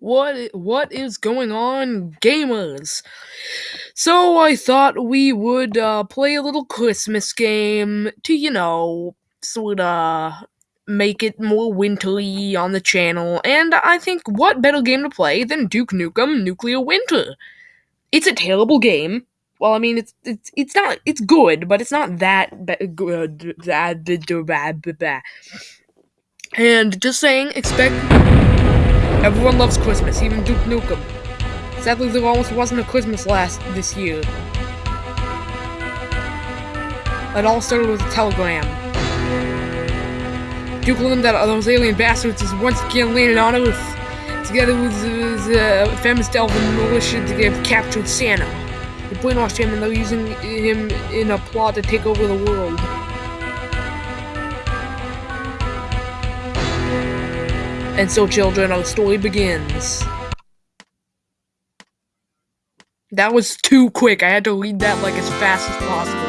What what is going on, gamers? So I thought we would uh, play a little Christmas game to, you know, sort of make it more wintry on the channel. And I think what better game to play than Duke Nukem Nuclear Winter? It's a terrible game. Well, I mean, it's it's it's not it's good, but it's not that good. And just saying, expect Everyone loves Christmas, even Duke Nukem. Sadly, there almost wasn't a Christmas last this year. It all started with a telegram. Duke learned that those alien bastards is once again landing on Earth, together with his uh, famous Delvin militia to get captured Santa. They brainwashed him and they're using him in a plot to take over the world. And so, children, our story begins. That was too quick. I had to read that like as fast as possible.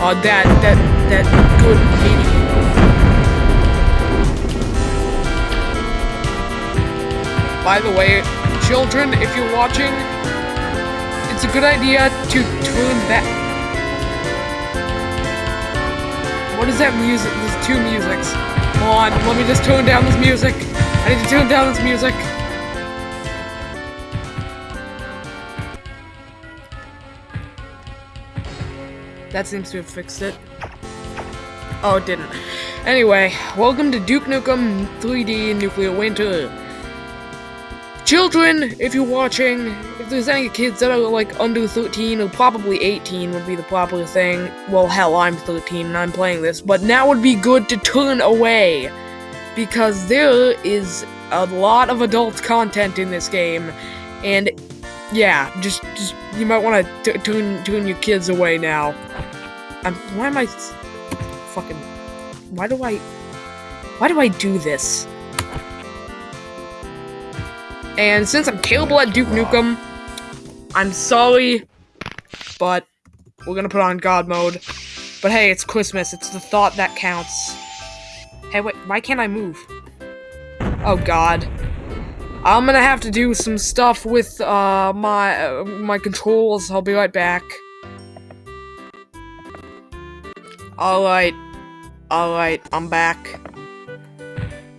Uh, that, that, that good. By the way, children, if you're watching, it's a good idea to turn back. What is that music? There's two musics. Hold on, let me just tone down this music. I need to tone down this music. That seems to have fixed it. Oh, it didn't. Anyway, welcome to Duke Nukem 3D Nuclear Winter. Children, if you're watching, if there's any kids that are like under 13 or probably 18 would be the proper thing. Well, hell, I'm 13 and I'm playing this, but now would be good to turn away because there is a lot of adult content in this game, and yeah, just just you might want to tune tune your kids away now. I'm, why am I fucking? Why do I? Why do I do this? And since I'm terrible at Duke Nukem, I'm sorry, but we're gonna put on God mode. But hey, it's Christmas. It's the thought that counts. Hey, wait, why can't I move? Oh God. I'm gonna have to do some stuff with uh, my uh, my controls. I'll be right back. All right, all right, I'm back.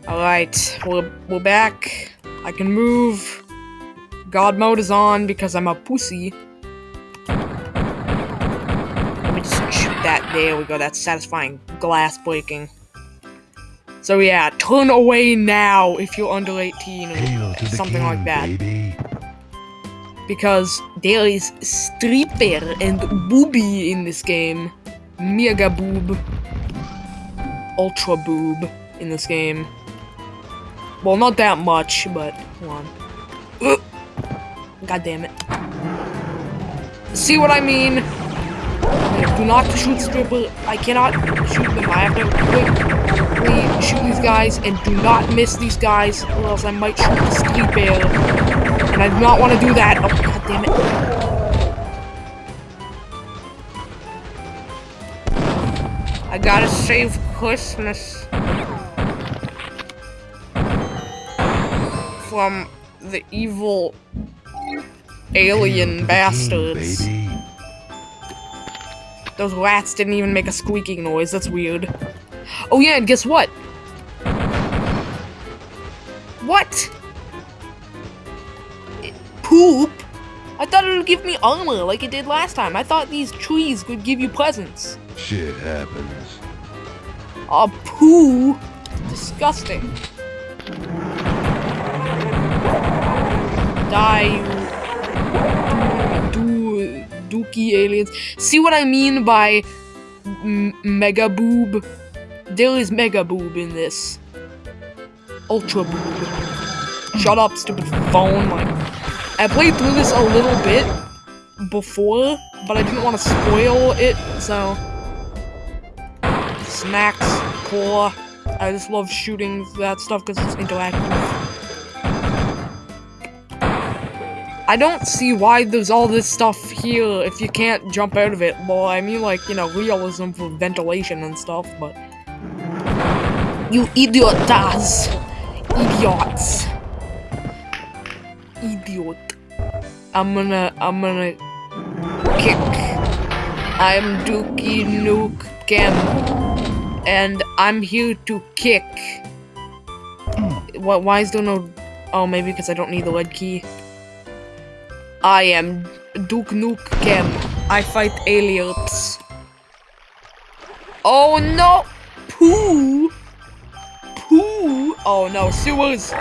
All right, we're we're back. I can move. God mode is on because I'm a pussy. Let me just shoot that. There we go. That's satisfying glass breaking. So yeah, turn away now if you're under 18 or something king, like that. Baby. Because there is stripper and booby in this game. Mega boob. Ultra boob in this game. Well, not that much, but hold on. God damn it. See what I mean? Do not shoot stripper. I cannot shoot them. I have to quickly shoot these guys and do not miss these guys or else I might shoot the street bear. And I do not want to do that. Oh, god damn it. I gotta save Christmas. From the evil alien bastards. Those rats didn't even make a squeaking noise, that's weird. Oh yeah, and guess what? What? It, poop? I thought it would give me armor like it did last time. I thought these trees would give you presents. Shit happens. A poo? Disgusting. Die, you do, dookie aliens. See what I mean by mega boob? There is mega boob in this. Ultra boob. Shut up, stupid phone. Like, I played through this a little bit before, but I didn't want to spoil it, so. Snacks, cola. I just love shooting that stuff because it's interactive. I don't see why there's all this stuff here if you can't jump out of it. Well, I mean, like, you know, realism for ventilation and stuff, but... You idiot does. Idiots. idiot. I'm gonna, I'm gonna kick. I'm Dookie Nukem, and I'm here to kick. What? Why is there no? Oh, maybe because I don't need the lead key. I am Duke Nukem. I fight aliens. Oh no! Pooh! Pooh! Oh no, sewers!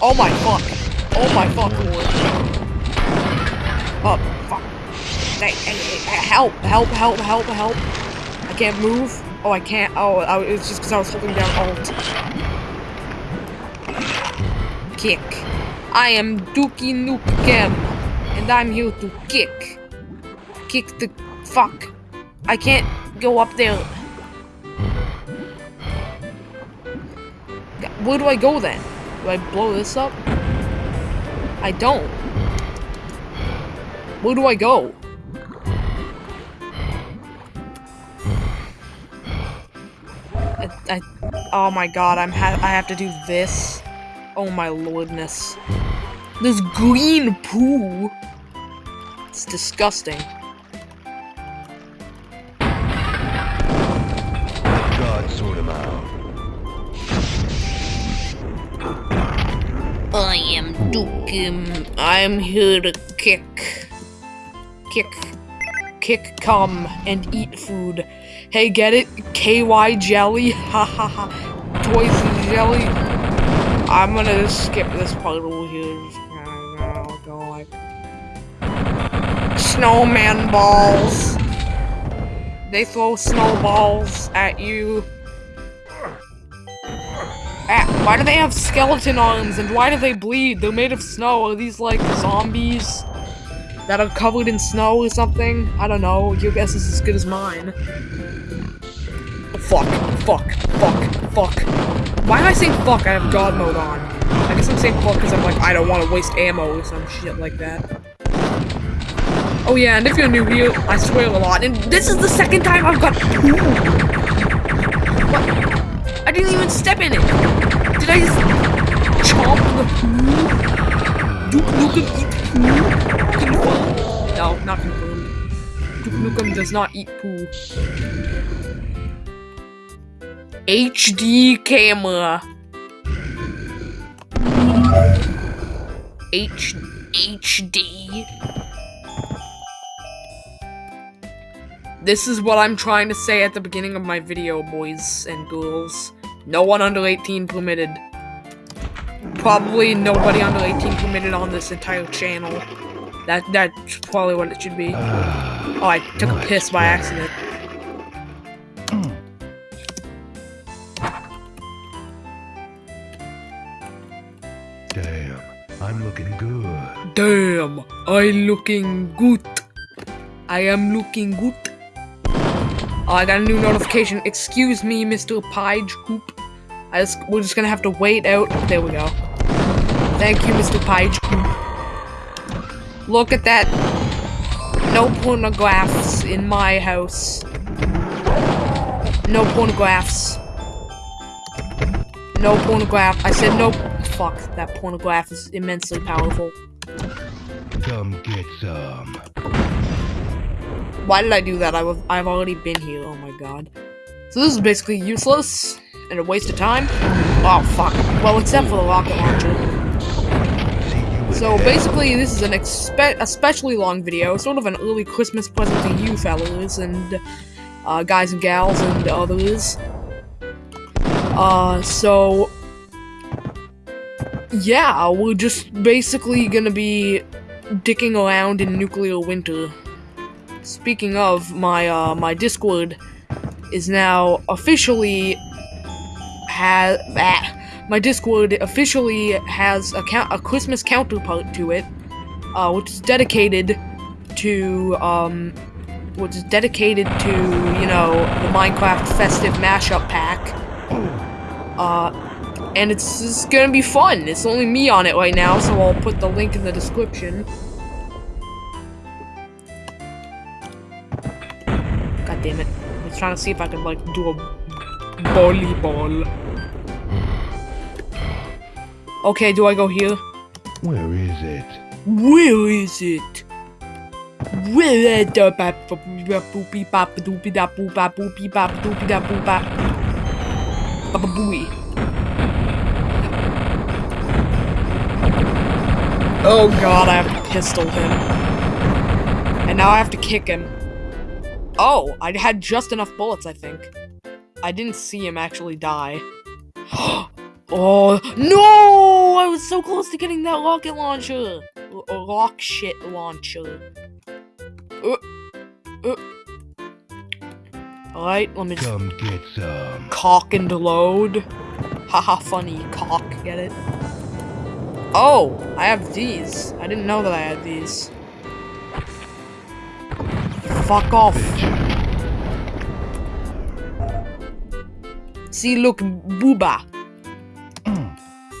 Oh my fuck! Oh my fuck, lord. Oh, fuck. Hey, hey, hey, help, help, help, help, help. I can't move. Oh, I can't. Oh, it's just because I was holding down Alt. Kick. I am Dookie Nukem, and I'm here to kick. Kick the fuck. I can't go up there. Where do I go then? Do I blow this up? I don't. Where do I go? I, I, oh my god, I'm ha I have to do this. Oh my lordness. This green poo. It's disgusting. God sort him out. I am Dukim. I'm here to kick. Kick. Kick, come, and eat food. Hey, get it? KY jelly? Ha ha ha. Toys and jelly? I'm gonna just skip this part over here. Just gonna go like. Snowman balls. They throw snowballs at you. Ah, why do they have skeleton arms and why do they bleed? They're made of snow. Are these like zombies that are covered in snow or something? I don't know. Your guess is as good as mine. Fuck, fuck, fuck, fuck. Why am I saying fuck? I have God mode on. I guess I'm saying fuck because I'm like, I don't want to waste ammo or some shit like that. Oh yeah, and if you're new here, I swear a lot. And this is the second time I've got poo. What? I didn't even step in it. Did I just chomp the poo? Duke Nukem eat poo? No, not confirmed. Duke Nukem does not eat poo. HD camera. H HD. This is what I'm trying to say at the beginning of my video, boys and girls. No one under 18 permitted. Probably nobody under 18 permitted on this entire channel. That That's probably what it should be. Oh, I took a piss by accident. Damn, I looking good. I am looking good. Oh, I got a new notification. Excuse me, Mr. Page Coop. I just, we're just gonna have to wait out. There we go. Thank you, Mr. Page Coop. Look at that. No pornographs in my house. No pornographs. No pornograph. I said no. Fuck, that pornograph is immensely powerful. Come get some. Why did I do that? I was, I've already been here. Oh my god. So this is basically useless and a waste of time. Oh fuck. Well, except for the rocket launcher. See you in So basically, this is an expe- especially long video, sort of an early Christmas present to you fellas and uh, guys and gals and others. Uh, so yeah, we're just basically gonna be dicking around in nuclear winter. Speaking of, my uh, my Discord is now officially has ah, my Discord officially has a count a Christmas counterpart to it, uh, which is dedicated to um, which is dedicated to you know the Minecraft festive mashup pack. Uh, and it's, it's gonna be fun. It's only me on it right now, so I'll put the link in the description. God damn it! I was trying to see if I could like do a volleyball. Okay, do I go here? Where is it? Where is it? Where is the Oh god, I have to pistol him. And now I have to kick him. Oh, I had just enough bullets, I think. I didn't see him actually die. oh, no! I was so close to getting that rocket launcher! L- rock shit launcher. Uh, uh. Alright, let me just Come get some. cock and load. Haha, funny, cock, get it? Oh, I have these. I didn't know that I had these. Fuck off. See, look, booba.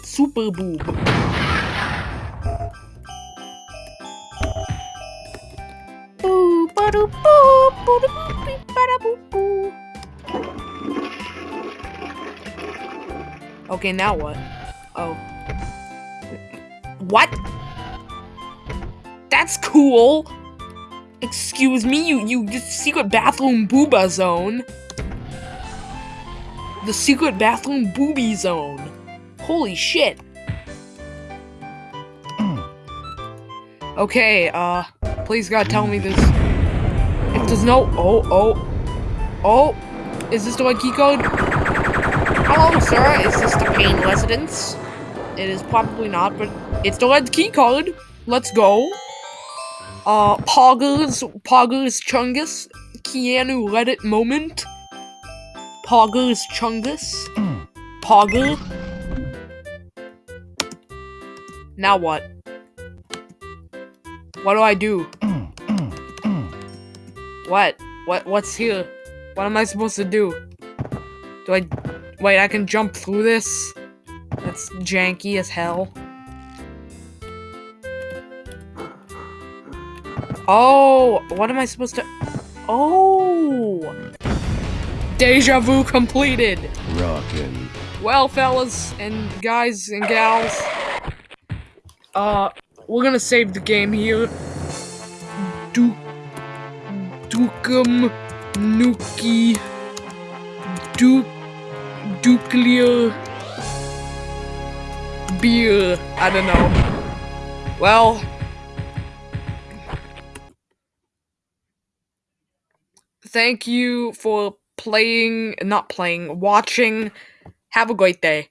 Super boob. Boo, boo, boo. Okay, now what? Oh. What? That's cool. Excuse me, you you secret bathroom booba zone. The secret bathroom booby zone. Holy shit. Okay, uh, please God tell me this. If there's no, oh, oh, oh, is this the right key code? Hello, sir, is this the Payne residence? It is probably not, but it's the red key card. Let's go. Uh, Poggers, Poggers Chungus, Keanu Reddit moment. Poggers Chungus, Pogger. Now what? What do I do? What? What? What's here? What am I supposed to do? Do I? Wait, I can jump through this? That's janky as hell. Oh, what am I supposed to? Oh, deja vu completed. Rockin'. Well, fellas and guys and gals, uh, we're gonna save the game here. Duke, Dukem, Nuki, Duke, Nuclear, beer. I don't know. Well. Thank you for playing, not playing, watching. Have a great day.